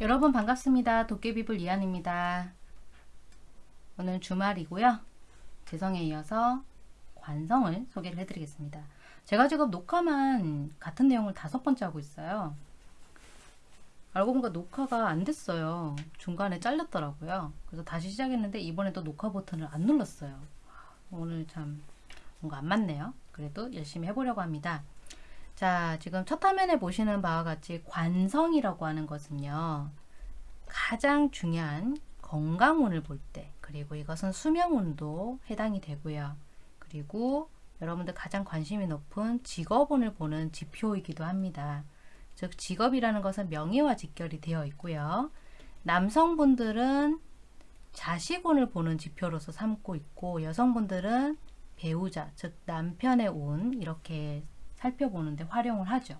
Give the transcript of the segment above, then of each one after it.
여러분 반갑습니다. 도깨비불 이한입니다. 오늘 주말이고요. 재성에 이어서 관성을 소개를 해드리겠습니다. 제가 지금 녹화만 같은 내용을 다섯 번째 하고 있어요. 알고 보니까 녹화가 안 됐어요. 중간에 잘렸더라고요. 그래서 다시 시작했는데 이번에도 녹화 버튼을 안 눌렀어요. 오늘 참 뭔가 안 맞네요. 그래도 열심히 해보려고 합니다. 자, 지금 첫 화면에 보시는 바와 같이 관성이라고 하는 것은요. 가장 중요한 건강운을 볼 때, 그리고 이것은 수명운도 해당이 되고요. 그리고 여러분들 가장 관심이 높은 직업운을 보는 지표이기도 합니다. 즉 직업이라는 것은 명예와 직결이 되어 있고요. 남성분들은 자식운을 보는 지표로서 삼고 있고 여성분들은 배우자, 즉 남편의 운 이렇게 살펴보는데 활용을 하죠.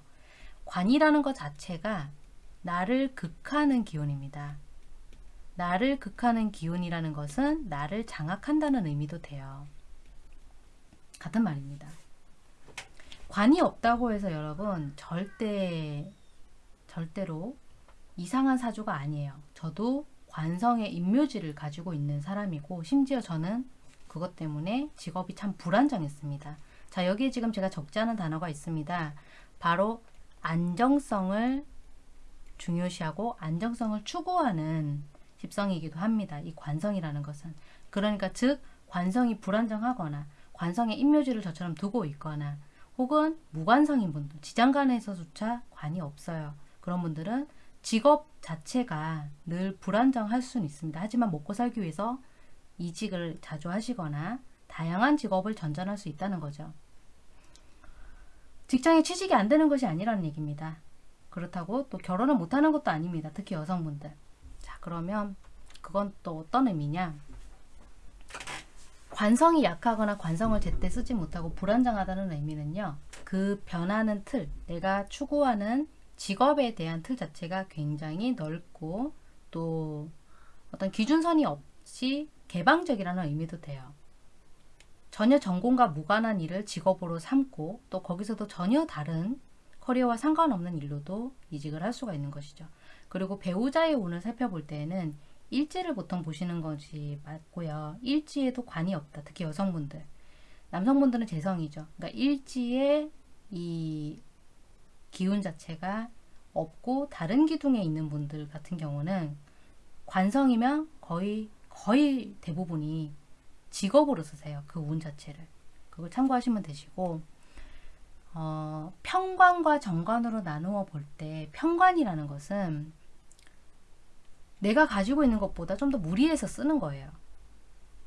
관이라는 것 자체가 나를 극하는 기운입니다. 나를 극하는 기운이라는 것은 나를 장악한다는 의미도 돼요. 같은 말입니다. 관이 없다고 해서 여러분 절대 절대로 이상한 사주가 아니에요. 저도 관성의 인묘지를 가지고 있는 사람이고 심지어 저는 그것 때문에 직업이 참 불안정했습니다. 자 여기에 지금 제가 적지 않은 단어가 있습니다. 바로 안정성을 중요시하고 안정성을 추구하는 집성이기도 합니다. 이 관성이라는 것은 그러니까 즉 관성이 불안정하거나 관성의 인묘지를 저처럼 두고 있거나 혹은 무관성인 분들 지장간에서조차 관이 없어요. 그런 분들은 직업 자체가 늘 불안정할 수는 있습니다. 하지만 먹고 살기 위해서 이직을 자주 하시거나 다양한 직업을 전전할 수 있다는 거죠. 직장에 취직이 안 되는 것이 아니라는 얘기입니다. 그렇다고 또 결혼을 못하는 것도 아닙니다. 특히 여성분들. 자 그러면 그건 또 어떤 의미냐 관성이 약하거나 관성을 제때 쓰지 못하고 불안정하다는 의미는요. 그 변하는 틀, 내가 추구하는 직업에 대한 틀 자체가 굉장히 넓고 또 어떤 기준선이 없이 개방적이라는 의미도 돼요. 전혀 전공과 무관한 일을 직업으로 삼고 또 거기서도 전혀 다른 커리어와 상관없는 일로도 이직을 할 수가 있는 것이죠. 그리고 배우자의 운을 살펴볼 때에는 일지를 보통 보시는 것이 맞고요. 일지에도 관이 없다. 특히 여성분들. 남성분들은 재성이죠. 그러니까 일지에 이 기운 자체가 없고 다른 기둥에 있는 분들 같은 경우는 관성이면 거의 거의 대부분이 직업으로 쓰세요. 그 운 자체를. 그걸 참고하시면 되시고 어, 평관과 정관으로 나누어 볼 때 평관이라는 것은 내가 가지고 있는 것보다 좀 더 무리해서 쓰는 거예요.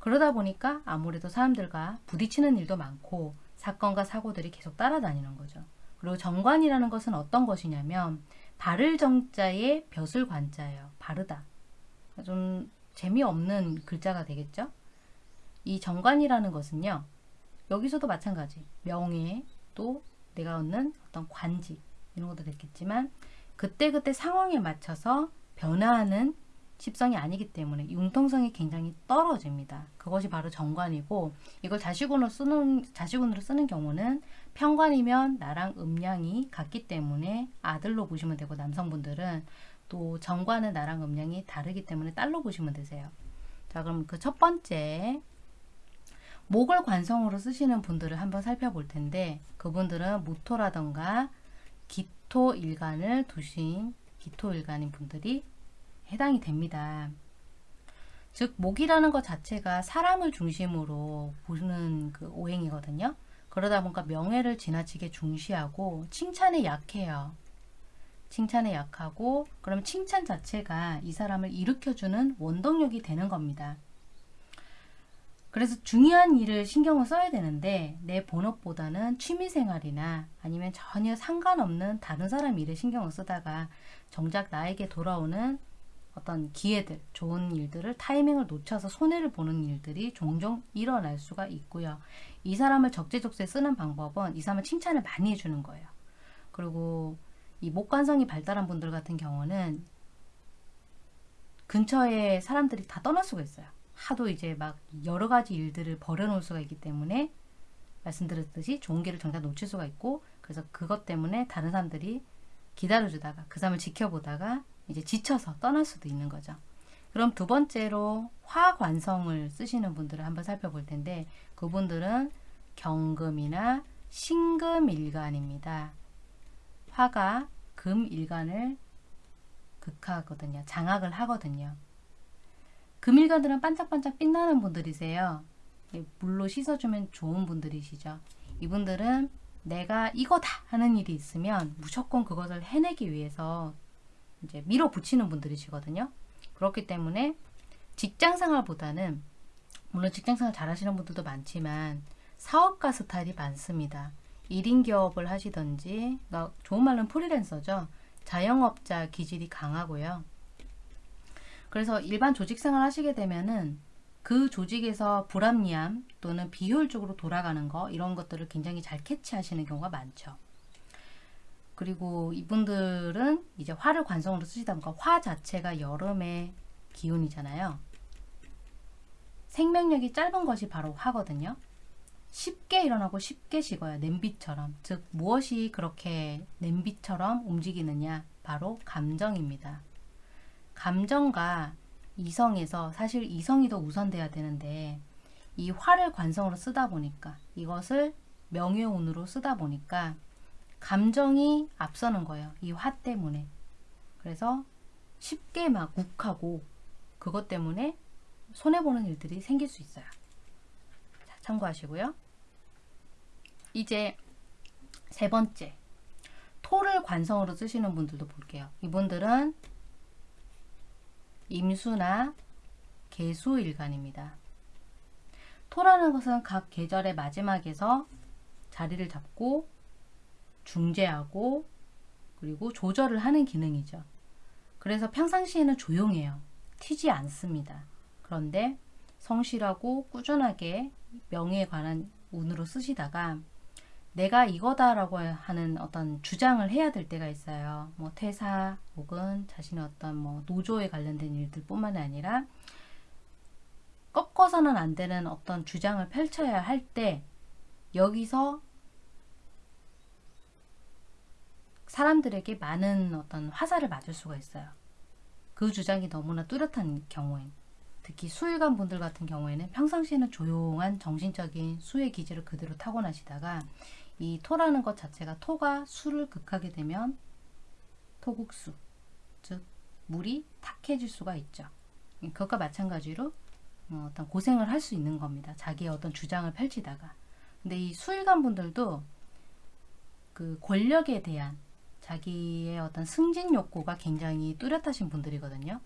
그러다 보니까 아무래도 사람들과 부딪히는 일도 많고 사건과 사고들이 계속 따라다니는 거죠. 그리고 정관이라는 것은 어떤 것이냐면 바를 정자에 벼슬 관자예요. 바르다. 좀 재미없는 글자가 되겠죠? 이 정관이라는 것은요. 여기서도 마찬가지. 명예 또 내가 얻는 어떤 관직 이런 것도 됐겠지만 그때그때 상황에 맞춰서 변화하는 십성이 아니기 때문에 융통성이 굉장히 떨어집니다. 그것이 바로 정관이고 이걸 자식운으로 쓰는 자식운으로 쓰는 경우는 평관이면 나랑 음양이 같기 때문에 아들로 보시면 되고 남성분들은 또 정관은 나랑 음양이 다르기 때문에 딸로 보시면 되세요. 자 그럼 그 첫 번째 목을 관성으로 쓰시는 분들을 한번 살펴볼 텐데 그분들은 무토라던가 기토 일간을 두신 기토 일간인 분들이 해당이 됩니다. 즉 목이라는 것 자체가 사람을 중심으로 보는 그 오행이거든요. 그러다 보니까 명예를 지나치게 중시하고 칭찬에 약해요. 칭찬에 약하고 그럼 칭찬 자체가 이 사람을 일으켜주는 원동력이 되는 겁니다. 그래서 중요한 일을 신경을 써야 되는데 내 본업보다는 취미생활이나 아니면 전혀 상관없는 다른 사람 일을 신경을 쓰다가 정작 나에게 돌아오는 어떤 기회들, 좋은 일들을 타이밍을 놓쳐서 손해를 보는 일들이 종종 일어날 수가 있고요. 이 사람을 적재적소에 쓰는 방법은 이 사람을 칭찬을 많이 해주는 거예요. 그리고 이 목관성이 발달한 분들 같은 경우는 근처에 사람들이 다 떠날 수가 있어요. 하도 이제 막 여러 가지 일들을 벌여놓을 수가 있기 때문에 말씀드렸듯이 좋은 길을 정작 놓칠 수가 있고 그래서 그것 때문에 다른 사람들이 기다려주다가 그 사람을 지켜보다가 이제 지쳐서 떠날 수도 있는 거죠. 그럼 두 번째로 화관성을 쓰시는 분들을 한번 살펴볼 텐데 그분들은 경금이나 신금일간입니다. 화가 금일간을 극하거든요. 장악을 하거든요. 금일간들은 반짝반짝 빛나는 분들이세요. 예, 물로 씻어주면 좋은 분들이시죠. 이분들은 내가 이거다 하는 일이 있으면 무조건 그것을 해내기 위해서 이제 밀어붙이는 분들이시거든요. 그렇기 때문에 직장 생활보다는 물론 직장 생활 잘하시는 분들도 많지만 사업가 스타일이 많습니다. 1인 기업을 하시던지 그러니까 좋은 말로는 프리랜서죠. 자영업자 기질이 강하고요. 그래서 일반 조직 생활 하시게 되면은 그 조직에서 불합리함 또는 비효율적으로 돌아가는 거 이런 것들을 굉장히 잘 캐치하시는 경우가 많죠. 그리고 이분들은 이제 화를 관성으로 쓰시다 보니까 화 자체가 여름의 기운이잖아요. 생명력이 짧은 것이 바로 화거든요. 쉽게 일어나고 쉽게 식어요. 냄비처럼. 즉 무엇이 그렇게 냄비처럼 움직이느냐? 바로 감정입니다. 감정과 이성에서 사실 이성이 더 우선돼야 되는데 이 화를 관성으로 쓰다 보니까 이것을 명예운으로 쓰다 보니까 감정이 앞서는 거예요. 이 화 때문에. 그래서 쉽게 막 욱하고 그것 때문에 손해보는 일들이 생길 수 있어요. 자, 참고하시고요. 이제 세 번째 토를 관성으로 쓰시는 분들도 볼게요. 이분들은 임수나 개수일간입니다. 토라는 것은 각 계절의 마지막에서 자리를 잡고 중재하고 그리고 조절을 하는 기능이죠. 그래서 평상시에는 조용해요. 튀지 않습니다. 그런데 성실하고 꾸준하게 명예에 관한 운으로 쓰시다가 내가 이거다라고 하는 어떤 주장을 해야 될 때가 있어요. 뭐 퇴사 혹은 자신의 어떤 뭐 노조에 관련된 일들 뿐만 아니라 꺾어서는 안 되는 어떤 주장을 펼쳐야 할 때 여기서 사람들에게 많은 어떤 화살을 맞을 수가 있어요. 그 주장이 너무나 뚜렷한 경우엔 특히 수일관 분들 같은 경우에는 평상시에는 조용한 정신적인 수의 기질을 그대로 타고나시다가 이 토라는 것 자체가 토가 수를 극하게 되면 토국수 즉 물이 탁해질 수가 있죠. 그것과 마찬가지로 어, 어떤 고생을 할 수 있는 겁니다. 자기의 어떤 주장을 펼치다가 근데 이 수일관 분들도 그 권력에 대한 자기의 어떤 승진 욕구가 굉장히 뚜렷하신 분들이거든요.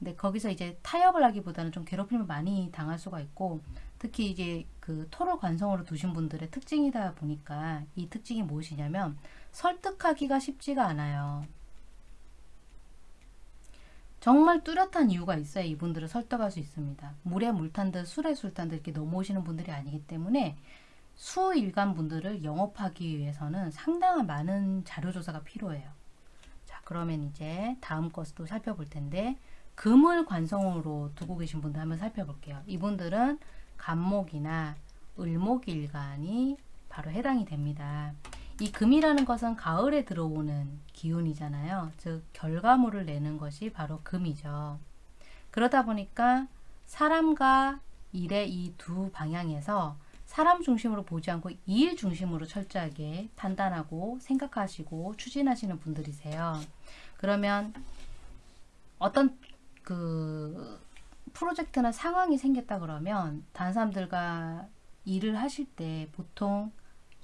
근데 거기서 이제 타협을 하기보다는 좀 괴롭힘을 많이 당할 수가 있고 특히 이제 그 토를 관성으로 두신 분들의 특징이다 보니까 이 특징이 무엇이냐면 설득하기가 쉽지가 않아요. 정말 뚜렷한 이유가 있어야 이분들을 설득할 수 있습니다. 물에 물탄 듯 술에 술탄 듯 이렇게 넘어오시는 분들이 아니기 때문에 수일간 분들을 영업하기 위해서는 상당한 많은 자료조사가 필요해요. 자 그러면 이제 다음 것도 살펴볼 텐데 금을 관성으로 두고 계신 분들 한번 살펴볼게요. 이분들은 간목이나 을목일간이 바로 해당이 됩니다. 이 금이라는 것은 가을에 들어오는 기운이잖아요. 즉 결과물을 내는 것이 바로 금이죠. 그러다 보니까 사람과 일의 이 두 방향에서 사람 중심으로 보지 않고 일 중심으로 철저하게 판단하고 생각하시고 추진하시는 분들이세요. 그러면 어떤 그 프로젝트나 상황이 생겼다 그러면 다른 사람들과 일을 하실 때 보통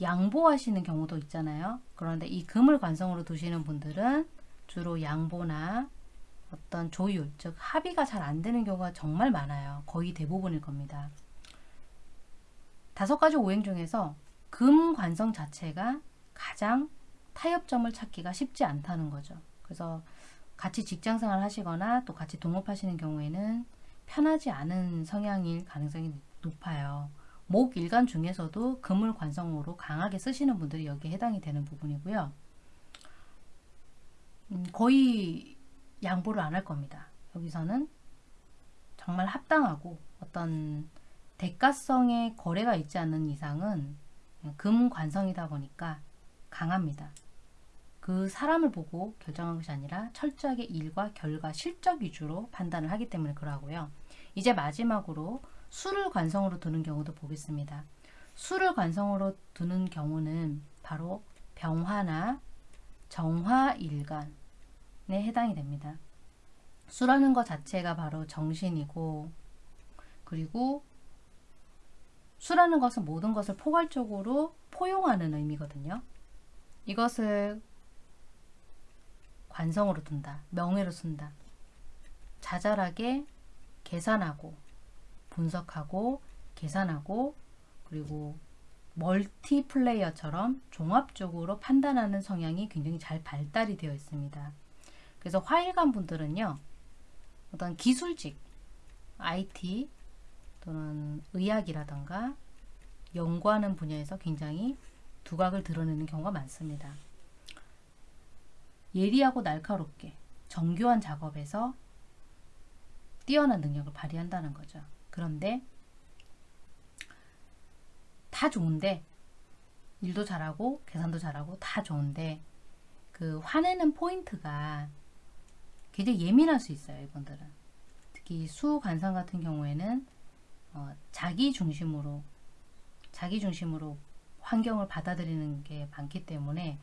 양보하시는 경우도 있잖아요. 그런데 이 금을 관성으로 두시는 분들은 주로 양보나 어떤 조율, 즉 합의가 잘 안 되는 경우가 정말 많아요. 거의 대부분일 겁니다. 다섯 가지 오행 중에서 금 관성 자체가 가장 타협점을 찾기가 쉽지 않다는 거죠. 그래서 같이 직장생활 하시거나 또 같이 동업하시는 경우에는 편하지 않은 성향일 가능성이 높아요. 목 일간 중에서도 금을 관성으로 강하게 쓰시는 분들이 여기에 해당이 되는 부분이고요. 음, 거의 양보를 안 할 겁니다. 여기서는 정말 합당하고 어떤 대가성의 거래가 있지 않는 이상은 금 관성이다 보니까 강합니다. 그 사람을 보고 결정한 것이 아니라 철저하게 일과 결과, 실적 위주로 판단을 하기 때문에 그러하고요. 이제 마지막으로 수를 관성으로 두는 경우도 보겠습니다. 수를 관성으로 두는 경우는 바로 병화나 정화일간에 해당이 됩니다. 수라는 것 자체가 바로 정신이고 그리고 수라는 것은 모든 것을 포괄적으로 포용하는 의미거든요. 이것을 관성으로 둔다. 명예로 쓴다. 자잘하게 계산하고 분석하고 계산하고 그리고 멀티플레이어처럼 종합적으로 판단하는 성향이 굉장히 잘 발달이 되어 있습니다. 그래서 화일관 분들은요. 어떤 기술직, IT 또는 의학이라던가 연구하는 분야에서 굉장히 두각을 드러내는 경우가 많습니다. 예리하고 날카롭게 정교한 작업에서 뛰어난 능력을 발휘한다는 거죠. 그런데 다 좋은데 일도 잘하고 계산도 잘하고 다 좋은데 그 화내는 포인트가 굉장히 예민할 수 있어요. 이분들은 특히 수관상 같은 경우에는 어, 자기 중심으로 자기 중심으로 환경을 받아들이는 게 많기 때문에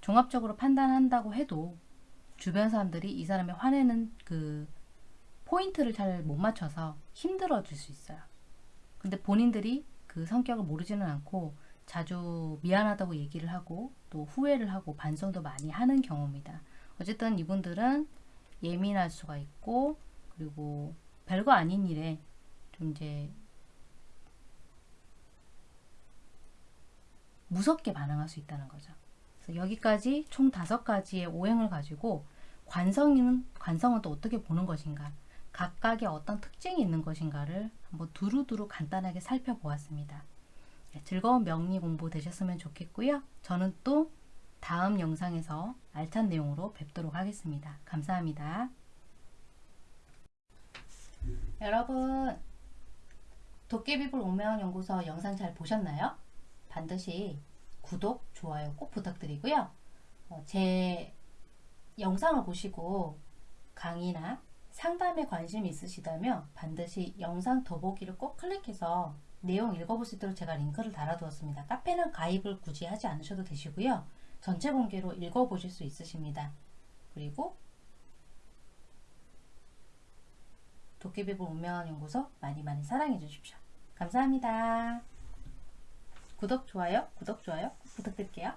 종합적으로 판단한다고 해도 주변 사람들이 이 사람의 화내는 그 포인트를 잘 못 맞춰서 힘들어질 수 있어요. 근데 본인들이 그 성격을 모르지는 않고 자주 미안하다고 얘기를 하고 또 후회를 하고 반성도 많이 하는 경우입니다. 어쨌든 이분들은 예민할 수가 있고 그리고 별거 아닌 일에 좀 이제 무섭게 반응할 수 있다는 거죠. 여기까지 총 다섯 가지의 오행을 가지고 관성은 관성은 또 어떻게 보는 것인가, 각각의 어떤 특징이 있는 것인가를 한번 두루두루 간단하게 살펴보았습니다. 네, 즐거운 명리 공부 되셨으면 좋겠고요. 저는 또 다음 영상에서 알찬 내용으로 뵙도록 하겠습니다. 감사합니다. 여러분 도깨비불 오명연구소 영상 잘 보셨나요? 반드시 구독, 좋아요 꼭 부탁드리고요. 어, 제 영상을 보시고 강의나 상담에 관심이 있으시다면 반드시 영상 더보기를 꼭 클릭해서 내용 읽어볼 수 있도록 제가 링크를 달아두었습니다. 카페는 가입을 굳이 하지 않으셔도 되시고요. 전체 공개로 읽어보실 수 있으십니다. 그리고 도깨비불 운명연구소 많이 많이 사랑해 주십시오. 감사합니다. 구독, 좋아요, 구독, 좋아요 부탁드릴게요.